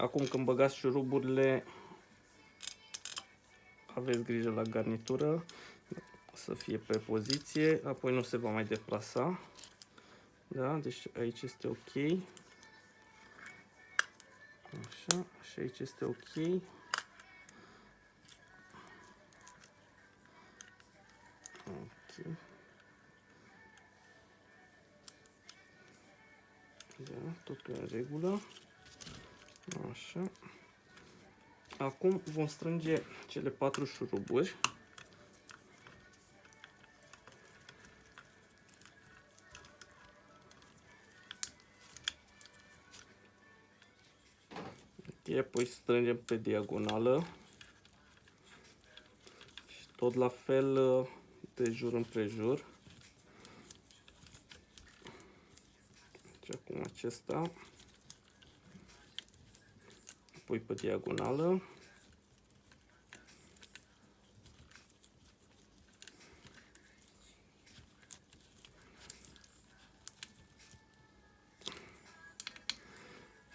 Acum când băgați șuruburile, aveți grijă la garnitură să fie pe poziție, apoi nu se va mai deplasa. Da, deci aici este ok. Așa, și aici este ok. Ok. Da, totul în regulă. Așa. Acum vom strânge cele patru șuruburi. Ok, apoi strângem pe diagonală. Și tot la fel de jur împrejur. Deci acum acesta pui pe diagonală.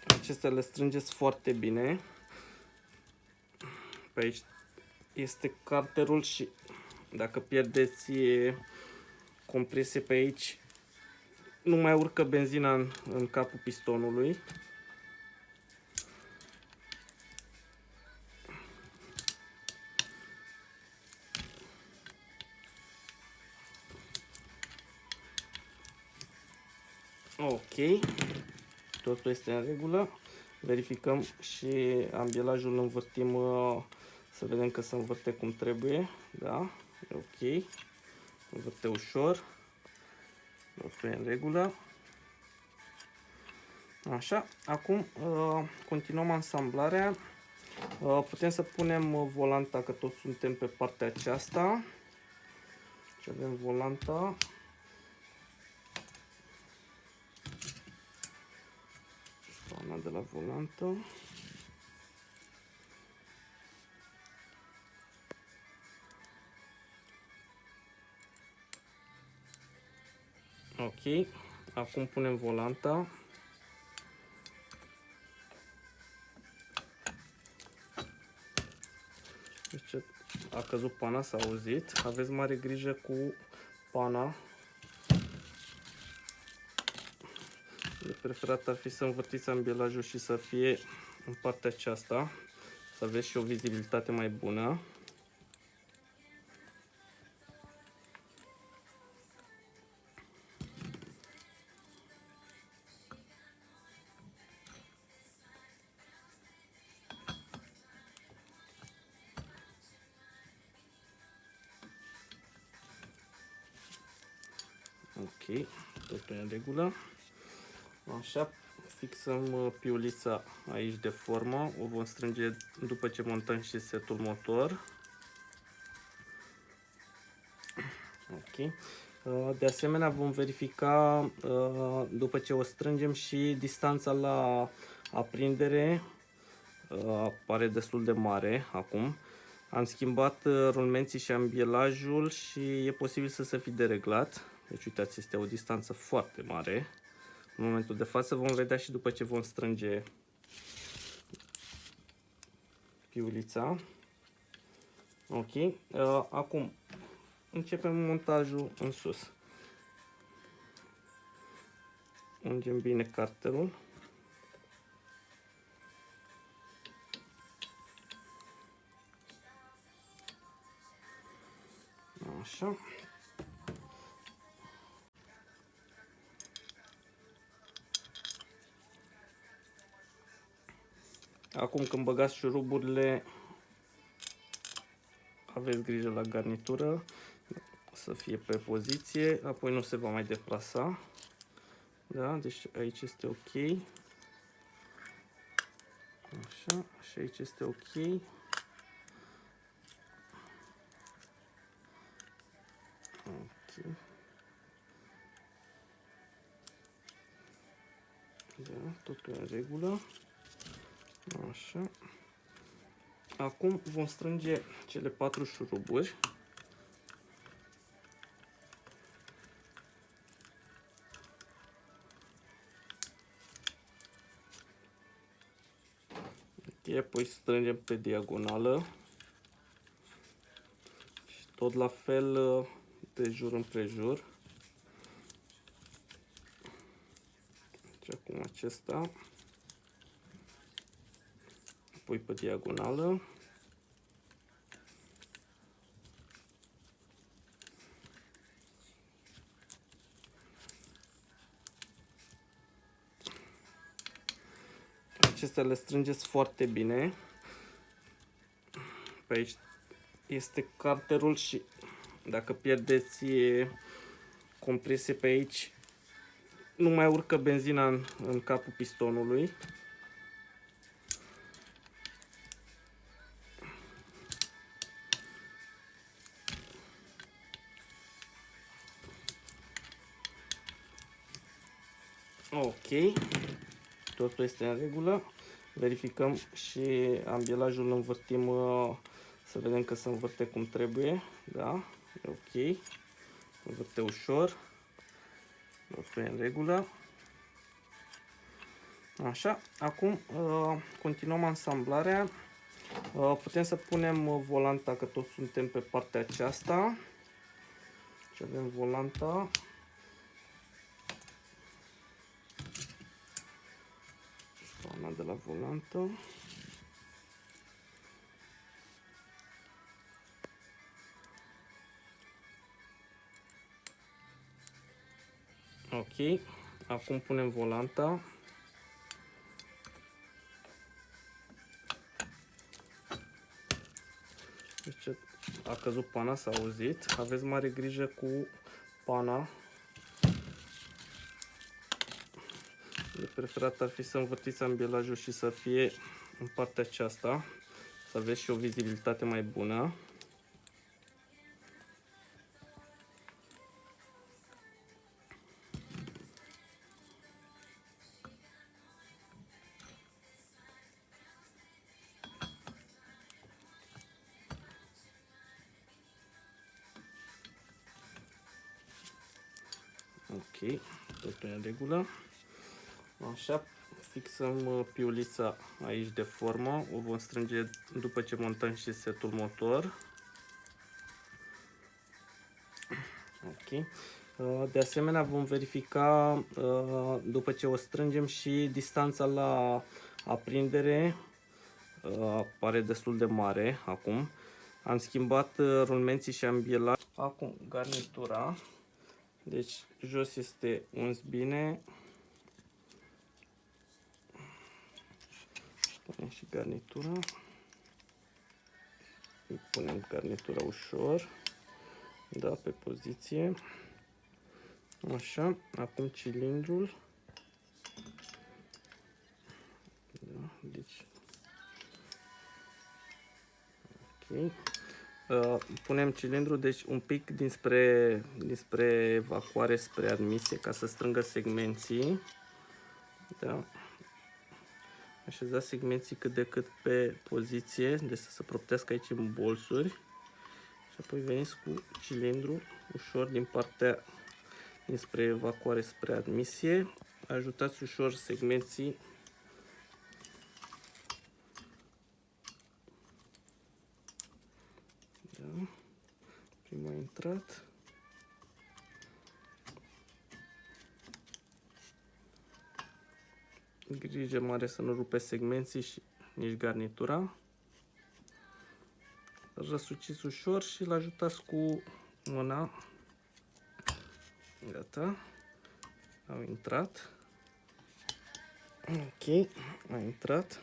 Acestea le strângeți foarte bine. Pe aici este carterul și dacă pierdeți compresie pe aici, nu mai urcă benzina în, în capul pistonului. Ok, totul este în regulă. Verificăm și ambielajul îl învârtim uh, să vedem că se învârte cum trebuie. Da, e ok. Învârte ușor. Totul e în regulă. Așa, acum uh, continuăm ansamblarea. Uh, putem să punem volanta, că toți suntem pe partea aceasta. Și avem volanta. La volantă. Ok, acum punem volanta. Deci a căzut pana, s-a auzit. Aveți mare grijă cu pana preferat ar fi să învârtiți ambielajul și să fie în partea aceasta, să aveți și o vizibilitate mai bună. Ok, totul în regulă. Așa, fixăm uh, piulița aici de formă. O vom strânge după ce montăm și setul motor. Ok. Uh, de asemenea vom verifica uh, după ce o strângem și distanța la aprindere pare destul de mare acum. Am schimbat rulmenții și ambielajul și e posibil să se fi dereglat. Deci uitați, este o distanță foarte mare în momentul de față. Vom vedea și după ce vom strânge piulița. Ok. Uh, acum începem montajul în sus. Ungem bine carterul. Așa. Acum când băgați șuruburile, aveți grijă la garnitură să fie pe poziție, apoi nu se va mai deplasa. Da, deci aici este ok. Așa, și aici este ok. Ok. Da, totul în regulă. Așa. Acum vom strânge cele patru șuruburi. apoi strângem pe diagonală și tot la fel uh, de jur împrejur. Deci acum acesta, apoi pe diagonală. Acestea le strângeți foarte bine. Pe aici este carterul și dacă pierdeți compresie pe aici, nu mai urcă benzina în, în capul pistonului. Totul este în regulă. Verificăm și ambielajul învârtim uh, să vedem că se învârte cum trebuie. Da, e ok. Învârte ușor. Totul e în regulă. Așa, acum uh, continuăm ansamblarea. Uh, putem să punem volanta, că toți suntem pe partea aceasta. Și avem volanta. La volantă. Ok, acum punem volanta. Deci a căzut pana, s-a auzit. Aveți mare grijă cu pana. Preferat ar fi să învârtiți ambielajul și să fie în partea aceasta. Să aveți și o vizibilitate mai bună. Ok, totul în regulă. Așa, fixăm uh, piulița aici de formă. O vom strânge după ce montăm și setul motor. Ok. Uh, de asemenea vom verifica uh, după ce o strângem și distanța la aprindere pare destul de mare acum. Am schimbat rulmenții și am bielat. Acum garnitura. Deci jos este uns bine. Punem și garnitura. Îi punem garnitura ușor. Da, pe poziție. Așa, acum cilindrul. Da, deci... Ok. Uh, punem cilindrul, deci un pic dinspre, dinspre evacuare spre admisie ca să strângă segmenții. Da. Așezați segmenții cât de cât pe poziție, deci să se proptească aici în bolsuri. Și apoi veniți cu cilindru ușor din partea dinspre evacuare spre admisie. Ajutați ușor segmenții Prima a intrat. Grijă mare să nu rupe segmenții și nici garnitura. Răsuciți ușor și îl ajutați cu mâna. Gata. Au intrat. Ok, a intrat.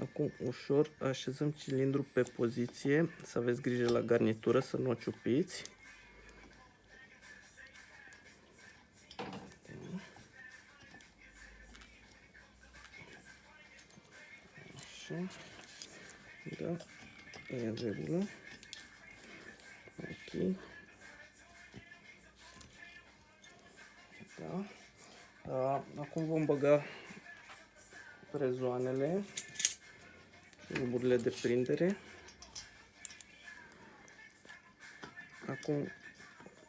Acum ușor așezăm cilindru pe poziție, să aveți grijă la garnitură, să nu o ciupiți. Așa. Da, e în regulă. Ok. Da. Acum vom băga prezoanele ruburile de prindere. Acum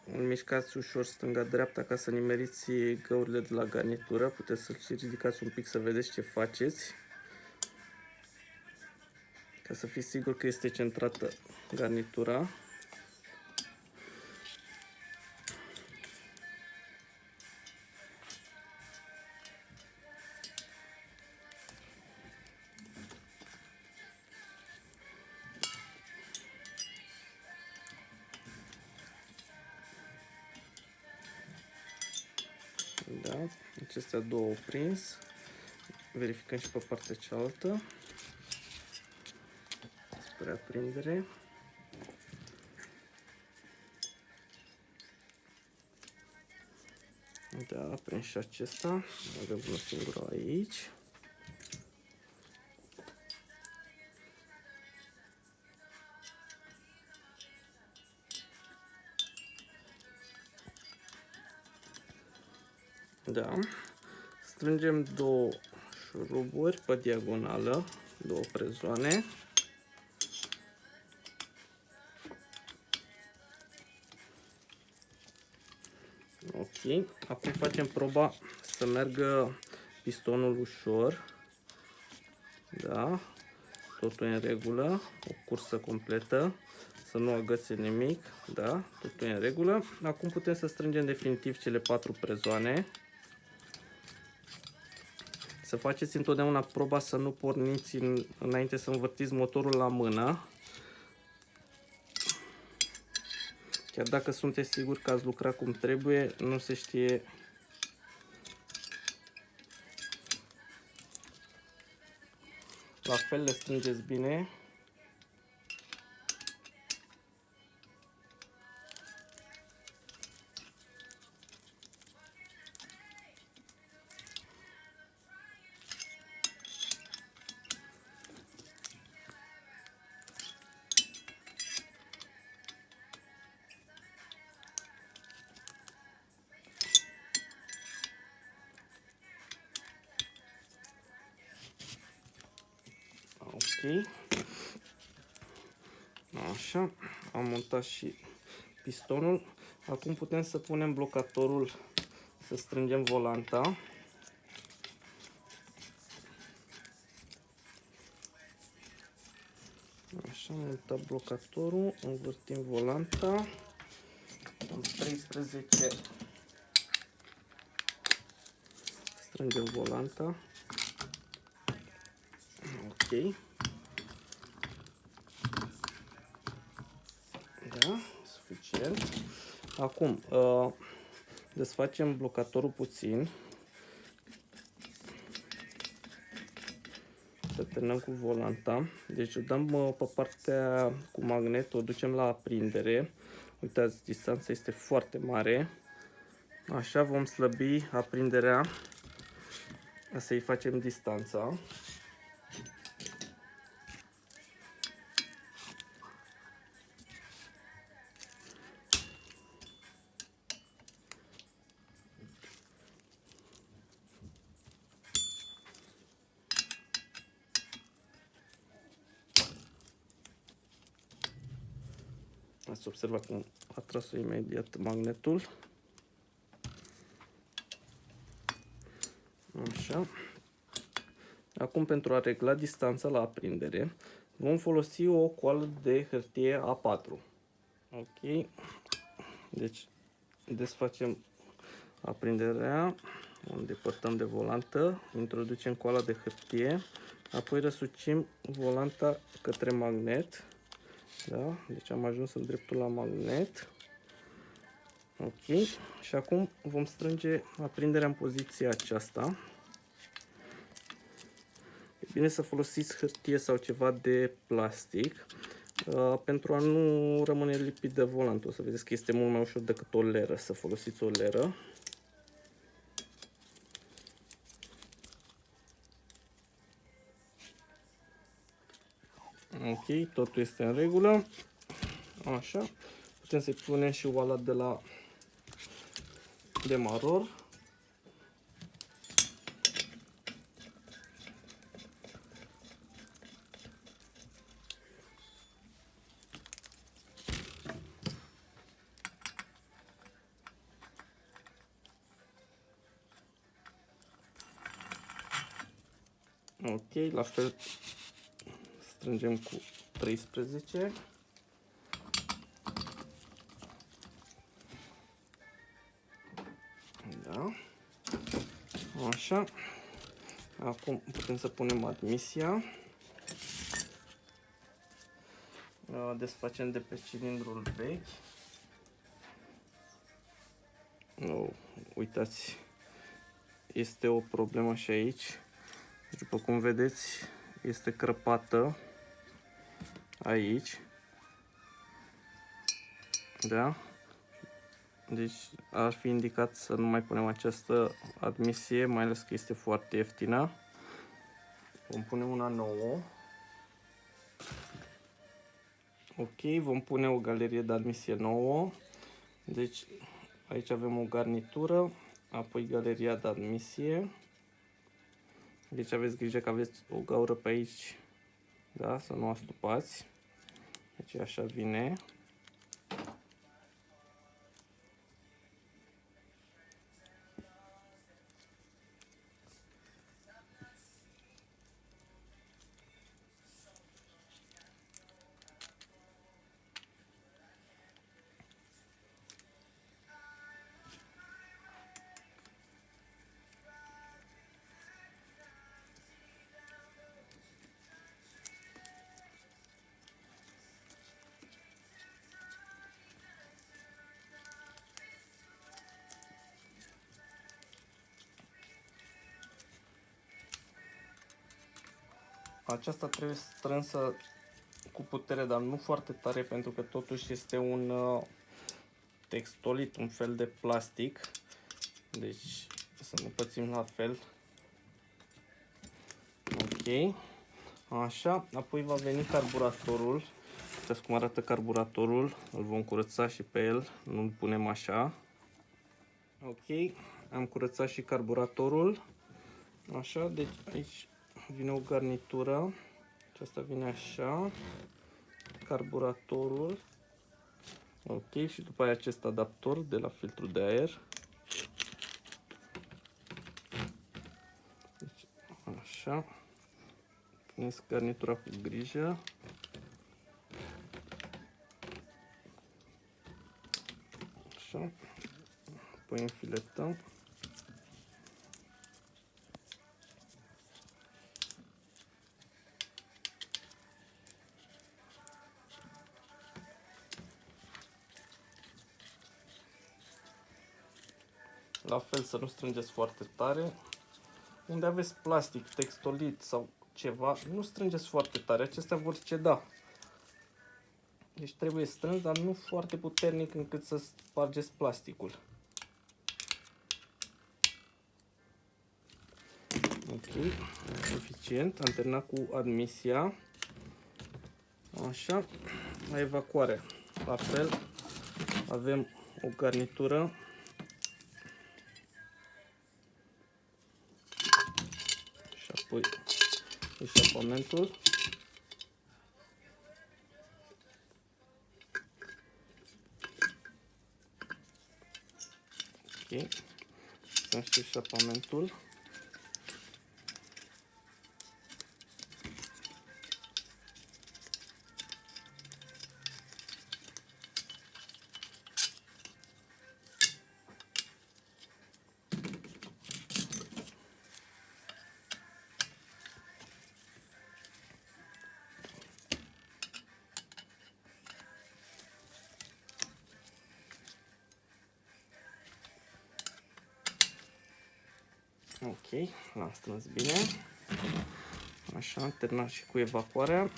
îl mișcați ușor stânga-dreapta ca să nimeriți găurile de la garnitură. Puteți să-l ridicați un pic să vedeți ce faceți. Ca să fii sigur că este centrată garnitura. Da, acestea două au prins. Verificăm și pe partea cealaltă. Spre aprindere. Da, a prins și acesta. Avem unul singur aici. Da. Strângem două șuruburi pe diagonală, două prezoane. Ok. Acum facem proba să meargă pistonul ușor. Da. Totul e în regulă. O cursă completă. Să nu agățe nimic. Da. Totul e în regulă. Acum putem să strângem definitiv cele patru prezoane. Să faceți întotdeauna proba să nu porniți în, înainte să învârtiți motorul la mână. Chiar dacă sunteți siguri că ați lucrat cum trebuie, nu se știe La fel le strângeți bine. Și pistonul. Acum putem să punem blocatorul, să strângem volanta. Așa, am montat blocatorul, învârtim volanta. Am 13. Strângem volanta. Ok. Da, suficient. Acum, uh, desfacem blocatorul puțin. Să terminăm cu volanta. Deci o dăm uh, pe partea cu magnet, o ducem la aprindere. Uitați, distanța este foarte mare. Așa vom slăbi aprinderea. Să-i facem distanța. Ați observat cum a tras imediat magnetul. Așa. Acum pentru a regla distanța la aprindere vom folosi o coală de hârtie A4. Ok. Deci desfacem aprinderea, o îndepărtăm de volantă, introducem coala de hârtie, apoi răsucim volanta către magnet da? Deci am ajuns în dreptul la magnet. Ok. Și acum vom strânge aprinderea în poziția aceasta. E bine să folosiți hârtie sau ceva de plastic uh, pentru a nu rămâne lipit de volant. O să vedeți că este mult mai ușor decât o leră să folosiți o leră. Ok, totul este în regulă. Așa. Putem să-i punem și oala de la demaror. Ok, la fel strângem cu 13. Da. Așa. Acum putem să punem admisia. Desfacem de pe cilindrul vechi. Oh, uitați, este o problemă și aici. După cum vedeți, este crăpată aici. Da? Deci ar fi indicat să nu mai punem această admisie, mai ales că este foarte ieftină. Vom pune una nouă. Ok, vom pune o galerie de admisie nouă. Deci aici avem o garnitură, apoi galeria de admisie. Deci aveți grijă că aveți o gaură pe aici, da, să nu astupați. Deci așa vine. Aceasta trebuie strânsă cu putere, dar nu foarte tare, pentru că totuși este un uh, textolit, un fel de plastic. Deci să nu pățim la fel. Ok. Așa, apoi va veni carburatorul. Uitați cum arată carburatorul. Îl vom curăța și pe el, nu-l punem așa. Ok, am curățat și carburatorul. Așa, deci aici vine o garnitură. Aceasta vine așa. Carburatorul. Ok, și după aia acest adaptor de la filtrul de aer. Deci, așa. Puneți garnitura cu grijă. Așa. Apoi înfiletăm. Fel să nu strângeți foarte tare. Unde aveți plastic, textolit sau ceva, nu strângeți foarte tare. Acestea vor ceda. Deci trebuie strâns, dar nu foarte puternic încât să spargeți plasticul. Ok, suficient. Am terminat cu admisia. Așa, la evacuare. La fel, avem o garnitură eșapamentul. Ok. Sunt și eșapamentul. Ok, l-am strâns bine. Așa, am terminat și cu evacuarea.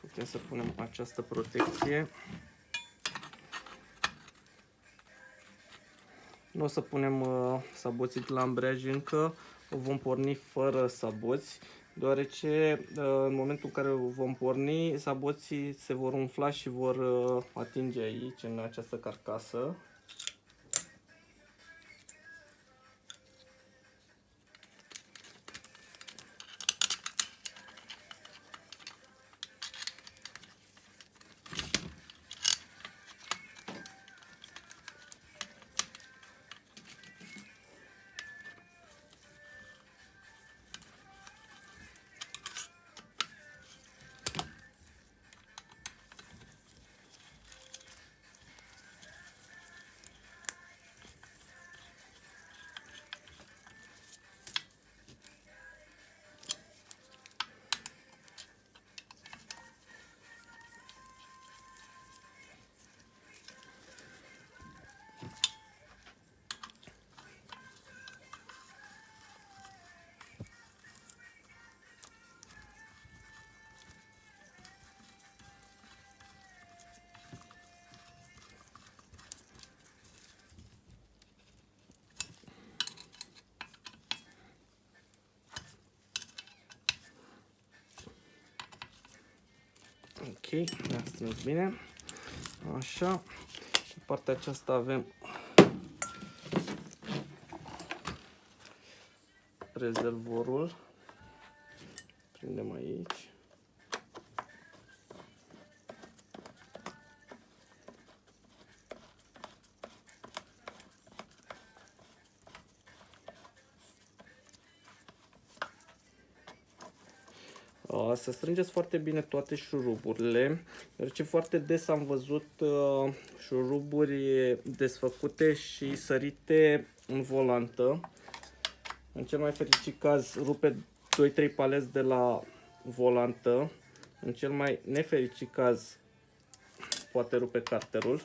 Putem să punem această protecție. Nu o să punem uh, saboții de la ambreiaj încă, o vom porni fără saboți, deoarece uh, în momentul în care o vom porni, saboții se vor umfla și vor uh, atinge aici, în această carcasă, ne-a strâns bine. Așa. Pe partea aceasta avem rezervorul. Să strângeți foarte bine toate șuruburile, deoarece foarte des am văzut uh, șuruburi desfăcute și sărite în volantă. În cel mai fericit caz rupe 2-3 paleți de la volantă. În cel mai nefericit caz poate rupe carterul.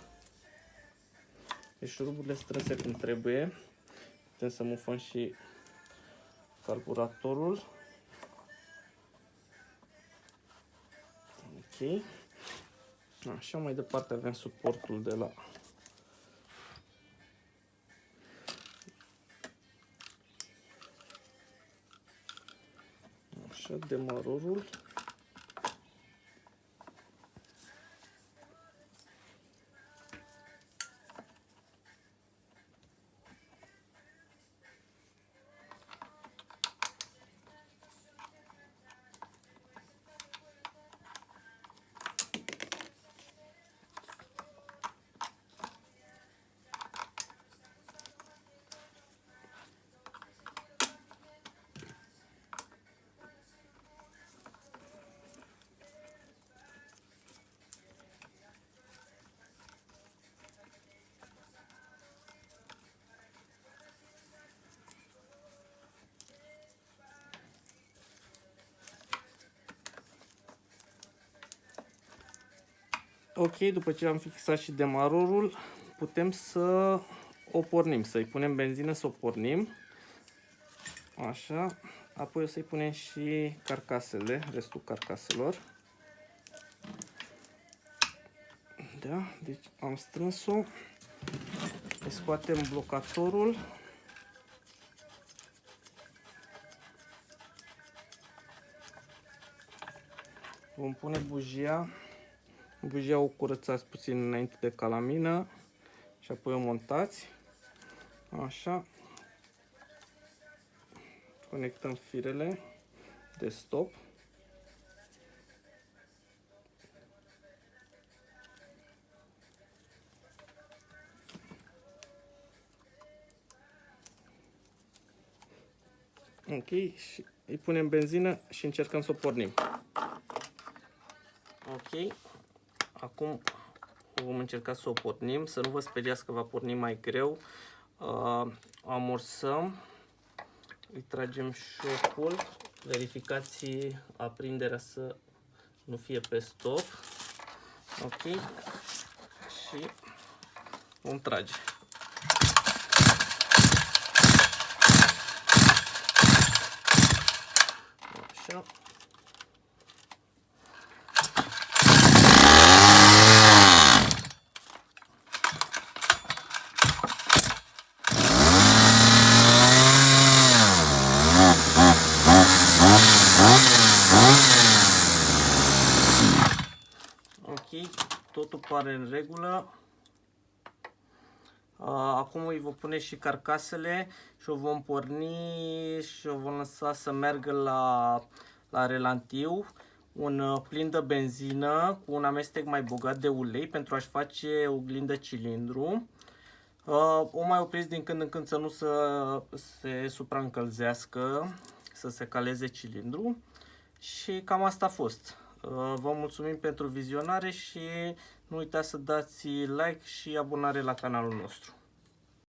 Deci șuruburile strânse cum trebuie. Putem să mufăm și carburatorul. Ok. Așa, mai departe avem suportul de la Așa, demarorul. Ok, după ce am fixat și demarorul, putem să o pornim, să-i punem benzină să o pornim. Așa, apoi o să-i punem și carcasele, restul carcaselor. Da, deci am strâns-o. Scoatem blocatorul. Vom pune bujia Bujia o curățați puțin înainte de calamină și apoi o montați. Așa. Conectăm firele de stop. Ok, și îi punem benzină și încercăm să o pornim. Ok, Acum vom încerca să o pornim, să nu vă speriați că va porni mai greu. Uh, amorsăm, îi tragem șocul, verificați aprinderea să nu fie pe stop. Ok, și vom trage. Așa. totul pare în regulă. Acum îi vom pune și carcasele și o vom porni și o vom lăsa să meargă la, la relantiu. Un uh, plin de benzină cu un amestec mai bogat de ulei pentru a-și face oglindă cilindru. O mai opriți din când în când să nu să se supraîncălzească, să se caleze cilindru. Și cam asta a fost. Vă mulțumim pentru vizionare și nu uitați să dați like și abonare la canalul nostru.